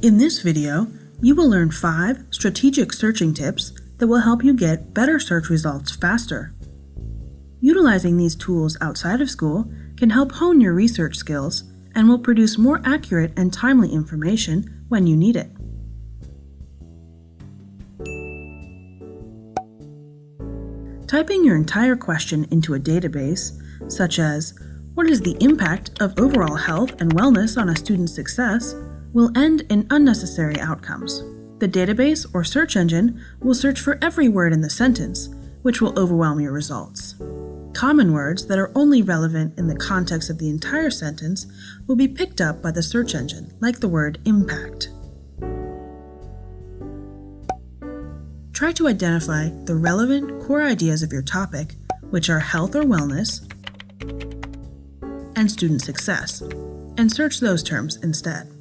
In this video, you will learn 5 strategic searching tips that will help you get better search results faster. Utilizing these tools outside of school can help hone your research skills and will produce more accurate and timely information when you need it. Typing your entire question into a database, such as, what is the impact of overall health and wellness on a student's success, will end in unnecessary outcomes. The database or search engine will search for every word in the sentence, which will overwhelm your results. Common words that are only relevant in the context of the entire sentence will be picked up by the search engine, like the word impact. Try to identify the relevant core ideas of your topic, which are health or wellness and student success, and search those terms instead.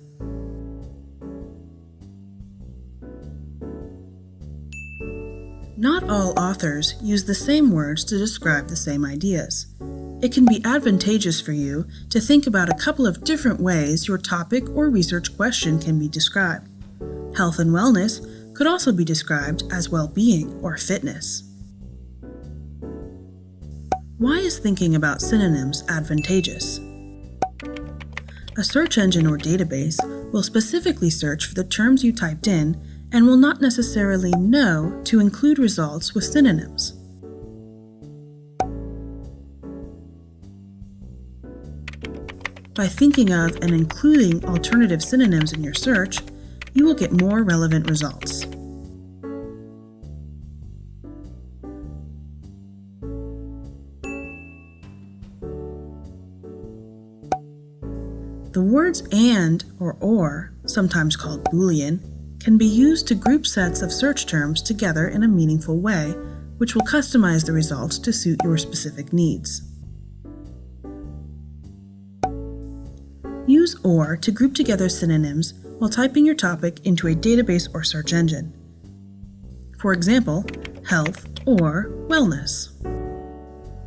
All authors use the same words to describe the same ideas. It can be advantageous for you to think about a couple of different ways your topic or research question can be described. Health and wellness could also be described as well-being or fitness. Why is thinking about synonyms advantageous? A search engine or database will specifically search for the terms you typed in and will not necessarily know to include results with synonyms. By thinking of and including alternative synonyms in your search, you will get more relevant results. The words AND or OR, sometimes called Boolean, can be used to group sets of search terms together in a meaningful way, which will customize the results to suit your specific needs. Use OR to group together synonyms while typing your topic into a database or search engine. For example, health or wellness.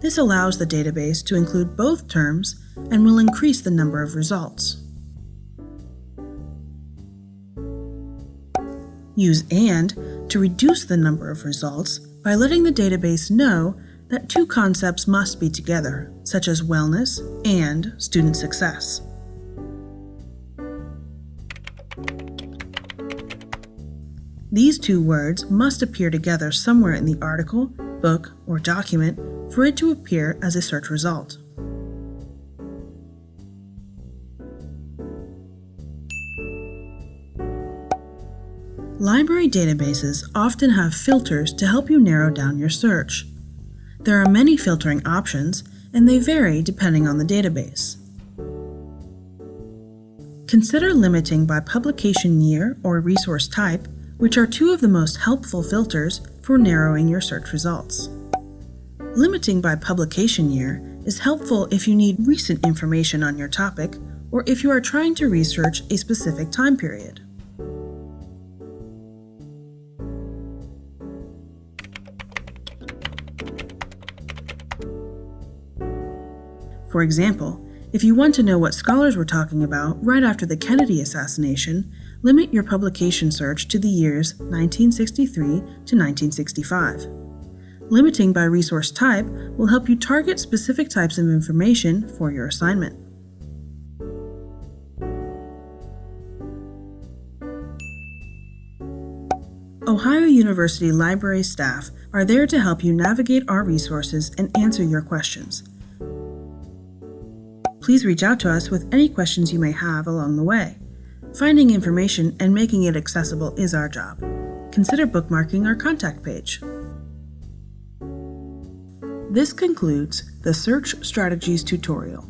This allows the database to include both terms and will increase the number of results. Use AND to reduce the number of results by letting the database know that two concepts must be together, such as wellness and student success. These two words must appear together somewhere in the article, book, or document for it to appear as a search result. Library databases often have filters to help you narrow down your search. There are many filtering options, and they vary depending on the database. Consider limiting by publication year or resource type, which are two of the most helpful filters for narrowing your search results. Limiting by publication year is helpful if you need recent information on your topic or if you are trying to research a specific time period. For example, if you want to know what scholars were talking about right after the Kennedy assassination, limit your publication search to the years 1963 to 1965. Limiting by resource type will help you target specific types of information for your assignment. Ohio University Library staff are there to help you navigate our resources and answer your questions. Please reach out to us with any questions you may have along the way. Finding information and making it accessible is our job. Consider bookmarking our contact page. This concludes the Search Strategies tutorial.